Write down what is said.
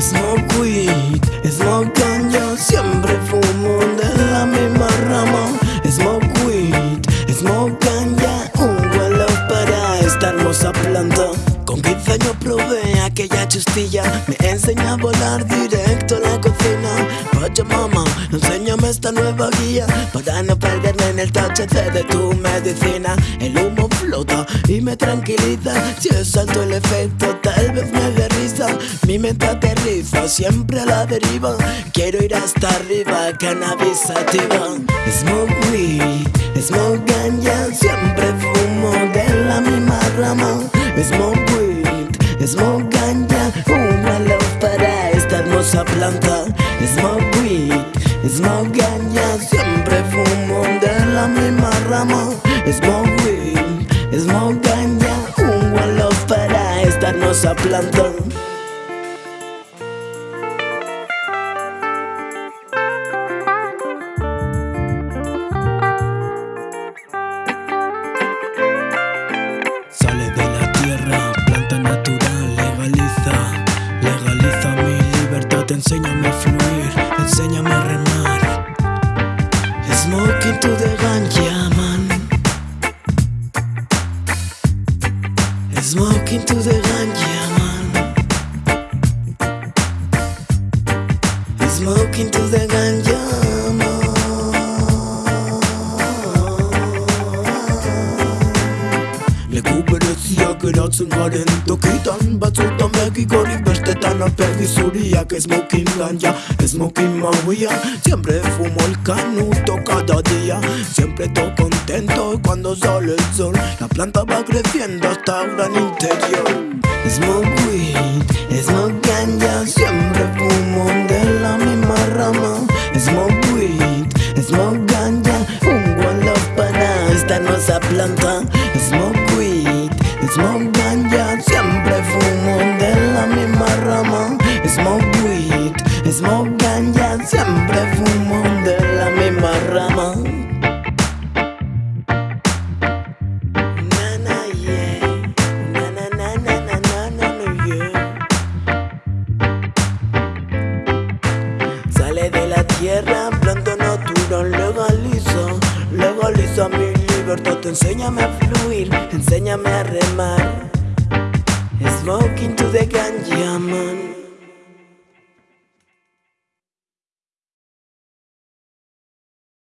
Smoke weed, smoke ganja Siempre fumo de la misma rama. Smoke weed, smoke aquella chustilla Me enseña a volar directo a la cocina. Mama, enséñame esta nueva guía Para no perderme en el THC de tu medicina. El humo flota y me tranquiliza. Si es alto el efecto tal vez me dé risa. Mi mente aterriza siempre a la deriva. Quiero ir hasta arriba, cannabis sativa Smoke weed, smoke ganja smoke ganja Un para esta hermosa planta. Smoke weed, smoke ganja Siempre fumo de la misma rama. Smoke weed, smoke ganja Un love para esta hermosa planta Smoke into the rank, yeah man. Smoke into the կրացուն արեն Դոքիտան բացոտա մեկի գորի բերտետան ապեղի սուրիա կես մոքին լանյա Ես մոքին մավույա Siempre fumo el canuto cada día. Siempre estoy contento cuando sale el sol. La planta va creciendo hasta ahora en interior. Smoke weed, smoke ganja Siempre fumo de la misma rama. Smoke weed, smoke ganja Fungo en los panas, esta no planta. Smoke ganja, siempre fumo de la misma rama Smoke weed, smoke ganja, siempre fumo de la misma rama Sale de la tierra, pronto no turón, legaliza, legaliza mi enséñame a fluir, enséñame a remar. Smoking to the ganja man.